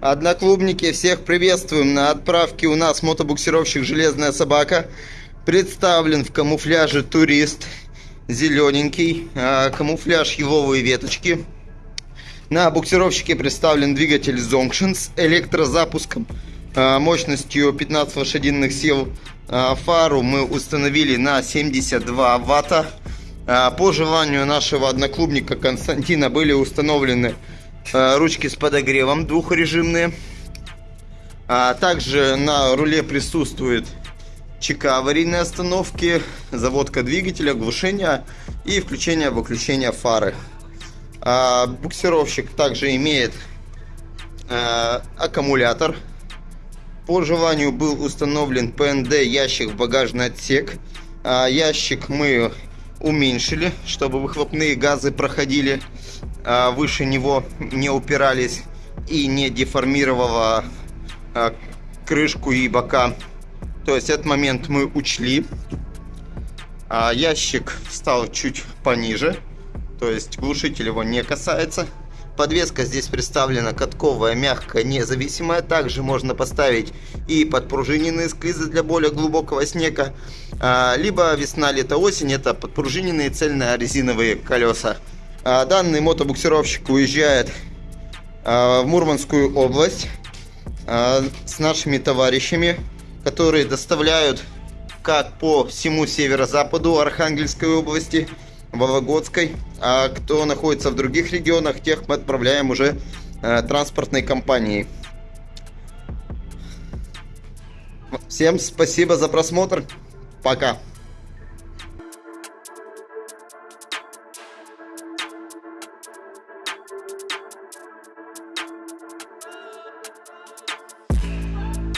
Одноклубники, всех приветствуем на отправке у нас мотобуксировщик «Железная собака». Представлен в камуфляже турист, зелененький, а, камуфляж еловые веточки. На буксировщике представлен двигатель Zonction с электрозапуском а, мощностью 15 лошадиных сил. А, фару мы установили на 72 ватта. По желанию нашего одноклубника Константина были установлены ручки с подогревом двухрежимные. Также на руле присутствует ЧК аварийной остановки, заводка двигателя, глушение и включение-выключение фары. А, буксировщик также имеет а, аккумулятор. По желанию был установлен ПНД ящик в багажный отсек. А, ящик мы уменьшили, чтобы выхлопные газы проходили а, выше него, не упирались и не деформировало а, крышку и бока то есть этот момент мы учли. А ящик стал чуть пониже. То есть глушитель его не касается. Подвеска здесь представлена катковая, мягкая, независимая. Также можно поставить и подпружиненные склизы для более глубокого снега. А, либо весна, лето, осень. Это подпружиненные цельные резиновые колеса. А, данный мотобуксировщик уезжает а, в Мурманскую область с нашими товарищами которые доставляют как по всему северо-западу Архангельской области, Вологодской, а кто находится в других регионах, тех мы отправляем уже транспортной компанией. Всем спасибо за просмотр. Пока.